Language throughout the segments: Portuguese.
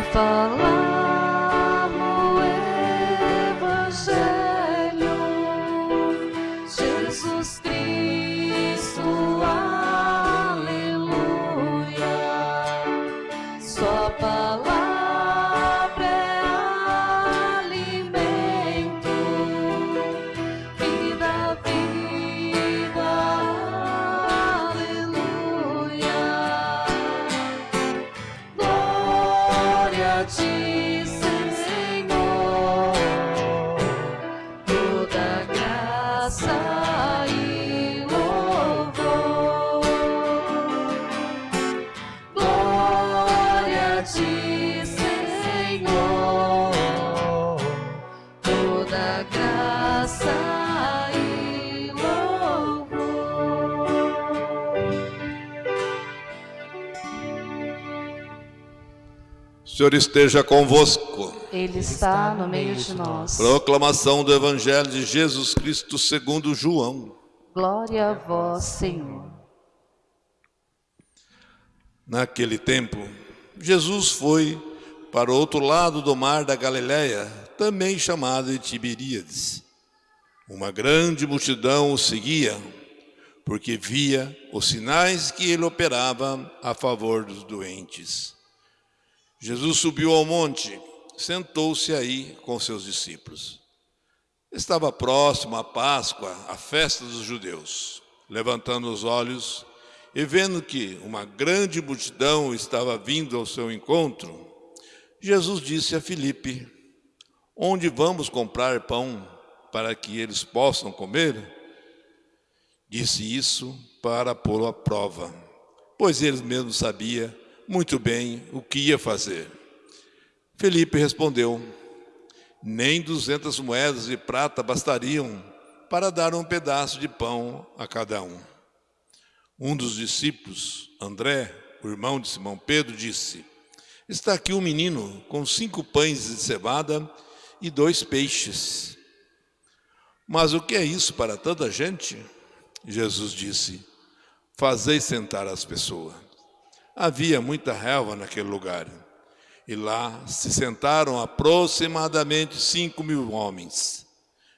vai Glória a Senhor esteja convosco. Ele está no meio de nós. Proclamação do Evangelho de Jesus Cristo segundo João. Glória a vós, Senhor. Naquele tempo, Jesus foi para o outro lado do mar da Galileia, também chamado de Tiberíades. Uma grande multidão o seguia, porque via os sinais que ele operava a favor dos doentes. Jesus subiu ao monte, sentou-se aí com seus discípulos. Estava próximo a Páscoa, a festa dos judeus. Levantando os olhos e vendo que uma grande multidão estava vindo ao seu encontro, Jesus disse a Filipe: Onde vamos comprar pão para que eles possam comer? Disse isso para pô-lo à prova, pois ele mesmo sabia muito bem o que ia fazer. Felipe respondeu: Nem duzentas moedas de prata bastariam para dar um pedaço de pão a cada um. Um dos discípulos, André, o irmão de Simão Pedro, disse: Está aqui um menino com cinco pães de cevada e dois peixes. Mas o que é isso para tanta gente? Jesus disse: Fazei sentar as pessoas. Havia muita relva naquele lugar. E lá se sentaram aproximadamente cinco mil homens.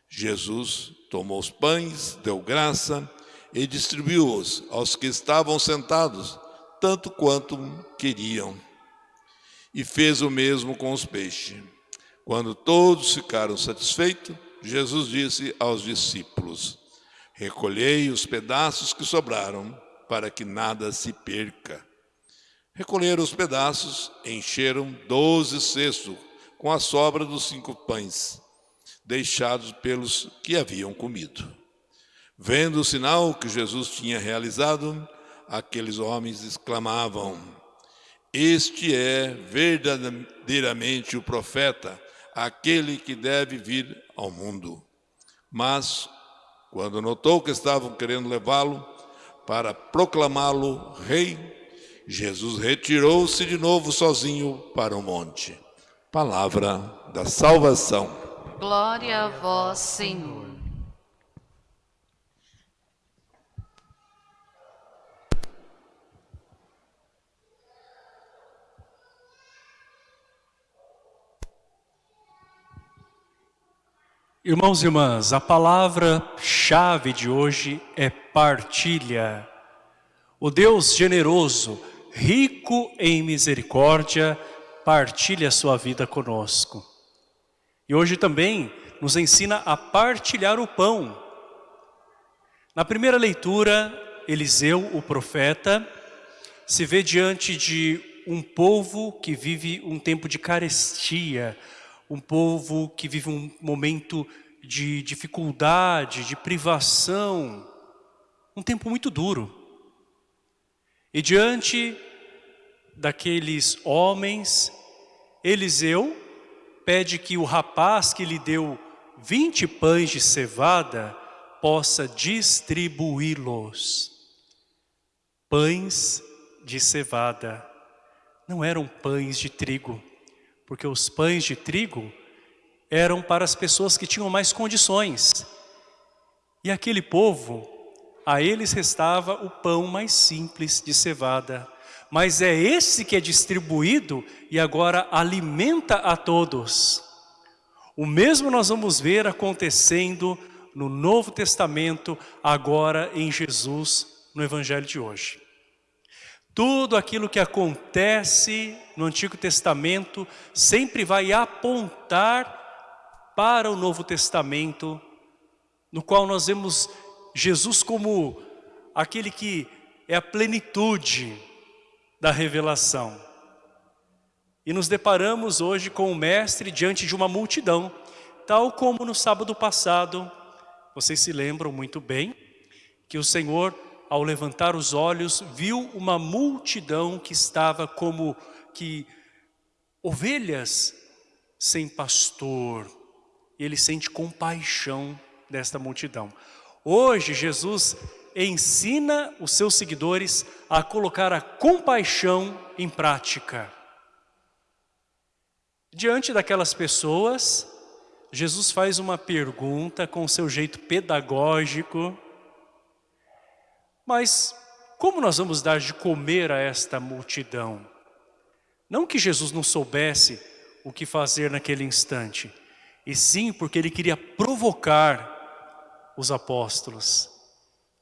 Jesus tomou os pães, deu graça e distribuiu-os aos que estavam sentados, tanto quanto queriam. E fez o mesmo com os peixes. Quando todos ficaram satisfeitos, Jesus disse aos discípulos: Recolhei os pedaços que sobraram, para que nada se perca. Recolheram os pedaços, encheram doze cestos com a sobra dos cinco pães, deixados pelos que haviam comido. Vendo o sinal que Jesus tinha realizado, aqueles homens exclamavam: Este é verdadeiramente o profeta, aquele que deve vir ao mundo. Mas, quando notou que estavam querendo levá-lo para proclamá-lo rei, Jesus retirou-se de novo sozinho para o monte. Palavra da salvação. Glória a vós, Senhor. Irmãos e irmãs, a palavra-chave de hoje é partilha. O Deus generoso, rico em misericórdia, partilha a sua vida conosco. E hoje também nos ensina a partilhar o pão. Na primeira leitura, Eliseu, o profeta, se vê diante de um povo que vive um tempo de carestia, um povo que vive um momento de dificuldade, de privação, um tempo muito duro. E diante daqueles homens, Eliseu pede que o rapaz que lhe deu 20 pães de cevada possa distribuí-los. Pães de cevada não eram pães de trigo, porque os pães de trigo eram para as pessoas que tinham mais condições. E aquele povo, a eles restava o pão mais simples de cevada, mas é esse que é distribuído e agora alimenta a todos. O mesmo nós vamos ver acontecendo no Novo Testamento, agora em Jesus, no Evangelho de hoje. Tudo aquilo que acontece no Antigo Testamento sempre vai apontar para o Novo Testamento, no qual nós vemos Jesus como aquele que é a plenitude da revelação. E nos deparamos hoje com o Mestre diante de uma multidão, tal como no sábado passado, vocês se lembram muito bem, que o Senhor, ao levantar os olhos, viu uma multidão que estava como que ovelhas sem pastor. E ele sente compaixão desta multidão. Hoje Jesus ensina os seus seguidores a colocar a compaixão em prática. Diante daquelas pessoas, Jesus faz uma pergunta com seu jeito pedagógico, mas como nós vamos dar de comer a esta multidão? Não que Jesus não soubesse o que fazer naquele instante, e sim porque ele queria provocar os apóstolos.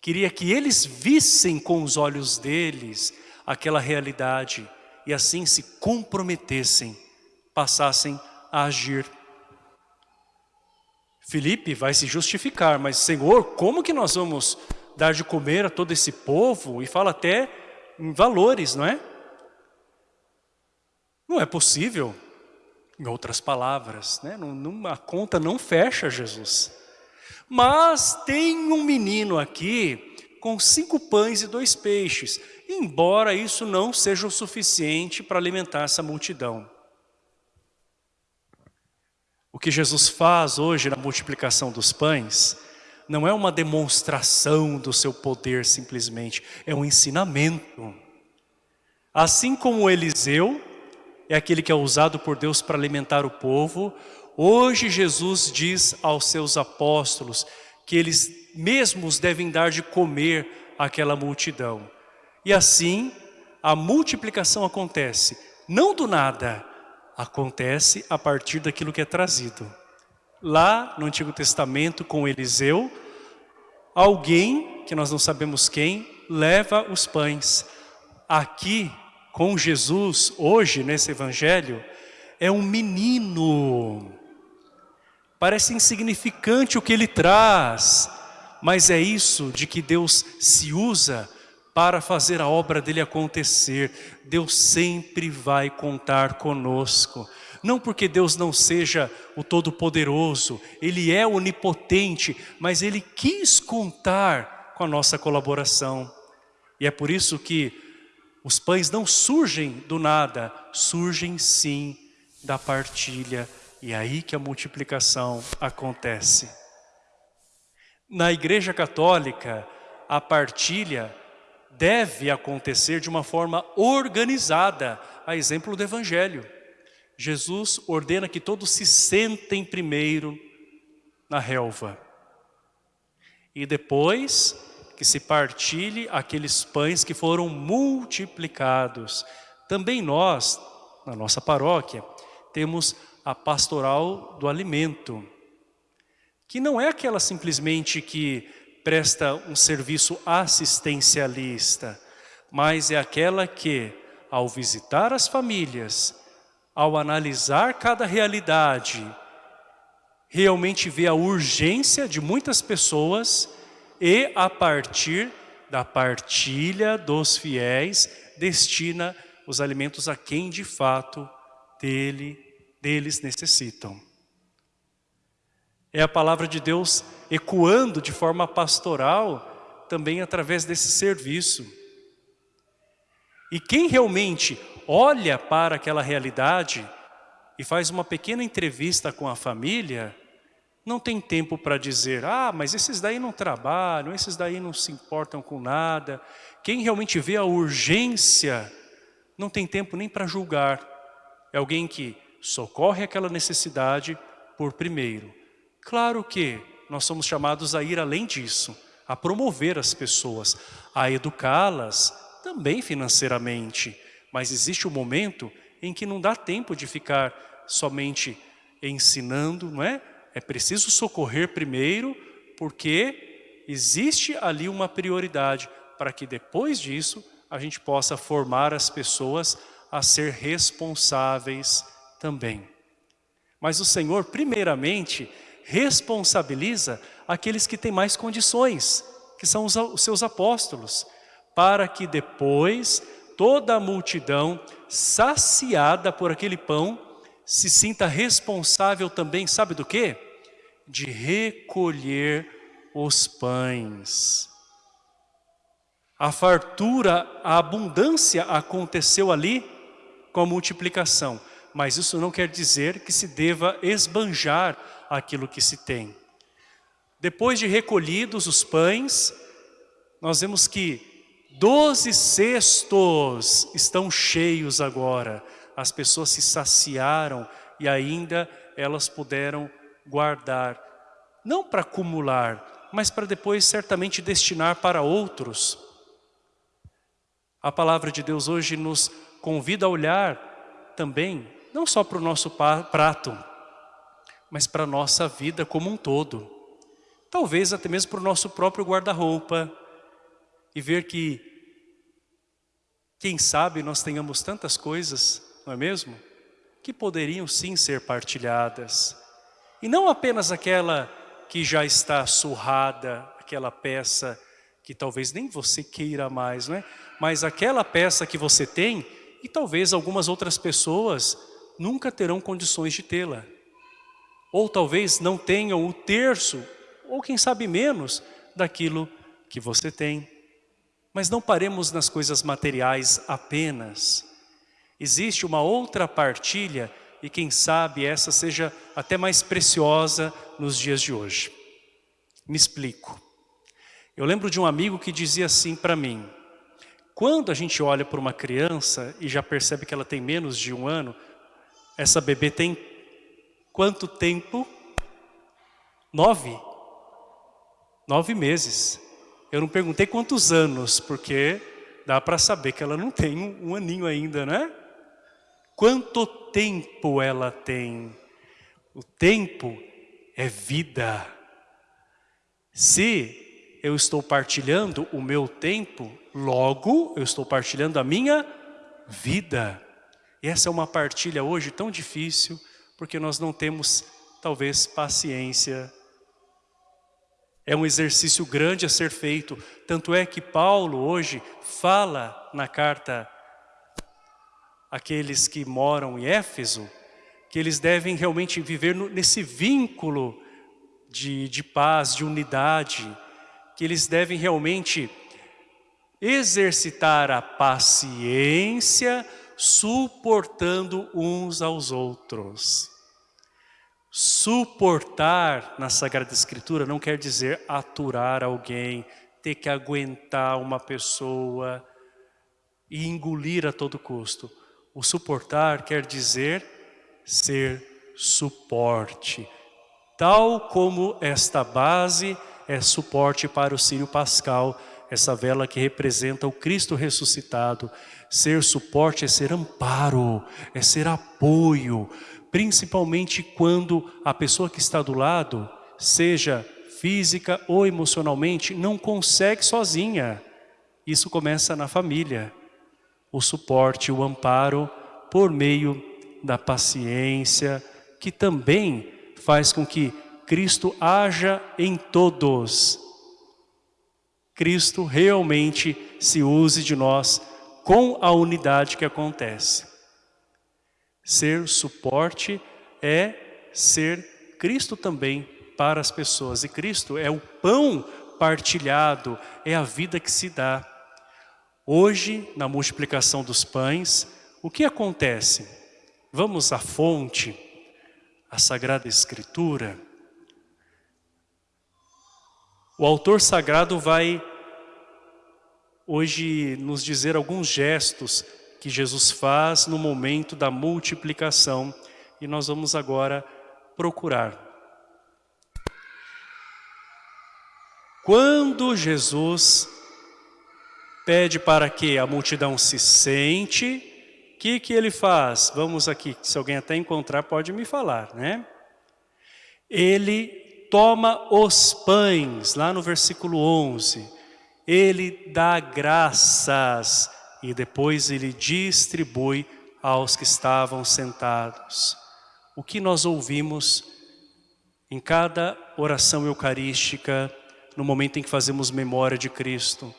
Queria que eles vissem com os olhos deles aquela realidade e assim se comprometessem, passassem a agir. Felipe vai se justificar, mas Senhor, como que nós vamos dar de comer a todo esse povo? E fala até em valores, não é? Não é possível, em outras palavras, né? a conta não fecha Jesus. Mas tem um menino aqui com cinco pães e dois peixes, embora isso não seja o suficiente para alimentar essa multidão. O que Jesus faz hoje na multiplicação dos pães não é uma demonstração do seu poder simplesmente, é um ensinamento. Assim como Eliseu é aquele que é usado por Deus para alimentar o povo, Hoje Jesus diz aos seus apóstolos que eles mesmos devem dar de comer àquela multidão. E assim a multiplicação acontece, não do nada, acontece a partir daquilo que é trazido. Lá no Antigo Testamento com Eliseu, alguém, que nós não sabemos quem, leva os pães. Aqui com Jesus, hoje nesse evangelho, é um menino Parece insignificante o que ele traz, mas é isso de que Deus se usa para fazer a obra dele acontecer. Deus sempre vai contar conosco. Não porque Deus não seja o Todo-Poderoso, Ele é onipotente, mas Ele quis contar com a nossa colaboração. E é por isso que os pães não surgem do nada, surgem sim da partilha e é aí que a multiplicação acontece. Na igreja católica, a partilha deve acontecer de uma forma organizada, a exemplo do evangelho. Jesus ordena que todos se sentem primeiro na relva. E depois que se partilhe aqueles pães que foram multiplicados. Também nós, na nossa paróquia, temos a pastoral do alimento, que não é aquela simplesmente que presta um serviço assistencialista, mas é aquela que, ao visitar as famílias, ao analisar cada realidade, realmente vê a urgência de muitas pessoas e a partir da partilha dos fiéis, destina os alimentos a quem de fato dele deles necessitam. É a palavra de Deus ecoando de forma pastoral também através desse serviço. E quem realmente olha para aquela realidade e faz uma pequena entrevista com a família, não tem tempo para dizer, ah, mas esses daí não trabalham, esses daí não se importam com nada. Quem realmente vê a urgência, não tem tempo nem para julgar. É alguém que socorre aquela necessidade por primeiro. Claro que nós somos chamados a ir além disso, a promover as pessoas, a educá-las também financeiramente, mas existe um momento em que não dá tempo de ficar somente ensinando, não é? É preciso socorrer primeiro, porque existe ali uma prioridade para que depois disso a gente possa formar as pessoas a ser responsáveis também. Mas o Senhor, primeiramente, responsabiliza aqueles que têm mais condições, que são os, os seus apóstolos, para que depois toda a multidão, saciada por aquele pão, se sinta responsável também, sabe do quê? De recolher os pães. A fartura, a abundância aconteceu ali com a multiplicação. Mas isso não quer dizer que se deva esbanjar aquilo que se tem. Depois de recolhidos os pães, nós vemos que doze cestos estão cheios agora as pessoas se saciaram e ainda elas puderam guardar, não para acumular, mas para depois certamente destinar para outros. A palavra de Deus hoje nos convida a olhar também, não só para o nosso prato, mas para a nossa vida como um todo. Talvez até mesmo para o nosso próprio guarda-roupa e ver que, quem sabe, nós tenhamos tantas coisas não é mesmo? Que poderiam sim ser partilhadas. E não apenas aquela que já está surrada, aquela peça que talvez nem você queira mais, não é? Mas aquela peça que você tem e talvez algumas outras pessoas nunca terão condições de tê-la. Ou talvez não tenham o terço, ou quem sabe menos, daquilo que você tem. Mas não paremos nas coisas materiais apenas. Existe uma outra partilha e quem sabe essa seja até mais preciosa nos dias de hoje. Me explico. Eu lembro de um amigo que dizia assim para mim, quando a gente olha para uma criança e já percebe que ela tem menos de um ano, essa bebê tem quanto tempo? Nove. Nove meses. Eu não perguntei quantos anos, porque dá para saber que ela não tem um, um aninho ainda, né? Quanto tempo ela tem? O tempo é vida. Se eu estou partilhando o meu tempo, logo eu estou partilhando a minha vida. E essa é uma partilha hoje tão difícil, porque nós não temos, talvez, paciência. É um exercício grande a ser feito. Tanto é que Paulo hoje fala na carta aqueles que moram em Éfeso, que eles devem realmente viver nesse vínculo de, de paz, de unidade, que eles devem realmente exercitar a paciência, suportando uns aos outros. Suportar na Sagrada Escritura não quer dizer aturar alguém, ter que aguentar uma pessoa e engolir a todo custo. O suportar quer dizer ser suporte. Tal como esta base é suporte para o Sírio Pascal, essa vela que representa o Cristo ressuscitado. Ser suporte é ser amparo, é ser apoio, principalmente quando a pessoa que está do lado, seja física ou emocionalmente, não consegue sozinha. Isso começa na família o suporte, o amparo por meio da paciência, que também faz com que Cristo haja em todos. Cristo realmente se use de nós com a unidade que acontece. Ser suporte é ser Cristo também para as pessoas. E Cristo é o pão partilhado, é a vida que se dá. Hoje, na multiplicação dos pães, o que acontece? Vamos à fonte, à Sagrada Escritura. O autor sagrado vai hoje nos dizer alguns gestos que Jesus faz no momento da multiplicação e nós vamos agora procurar. Quando Jesus pede para que a multidão se sente. O que, que ele faz? Vamos aqui, se alguém até encontrar pode me falar, né? Ele toma os pães, lá no versículo 11. Ele dá graças e depois ele distribui aos que estavam sentados. O que nós ouvimos em cada oração eucarística, no momento em que fazemos memória de Cristo,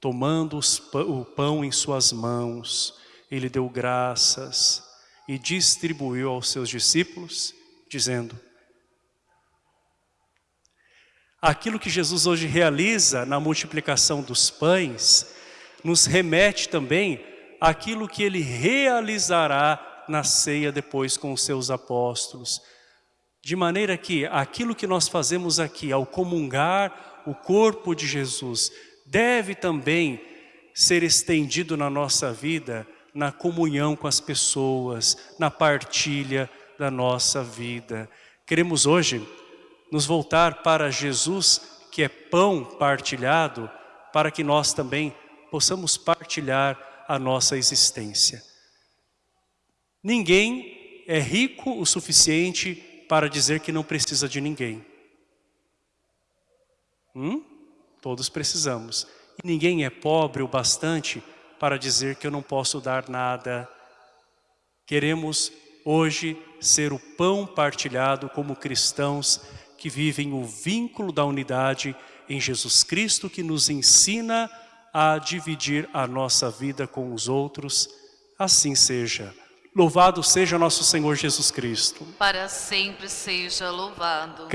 tomando o pão em suas mãos, ele deu graças e distribuiu aos seus discípulos, dizendo, aquilo que Jesus hoje realiza na multiplicação dos pães, nos remete também àquilo que ele realizará na ceia depois com os seus apóstolos. De maneira que aquilo que nós fazemos aqui ao comungar o corpo de Jesus deve também ser estendido na nossa vida, na comunhão com as pessoas, na partilha da nossa vida. Queremos hoje nos voltar para Jesus, que é pão partilhado, para que nós também possamos partilhar a nossa existência. Ninguém é rico o suficiente para dizer que não precisa de ninguém. Hum? Todos precisamos. E ninguém é pobre o bastante para dizer que eu não posso dar nada. Queremos hoje ser o pão partilhado como cristãos que vivem o vínculo da unidade em Jesus Cristo que nos ensina a dividir a nossa vida com os outros. Assim seja. Louvado seja nosso Senhor Jesus Cristo. Para sempre seja louvado.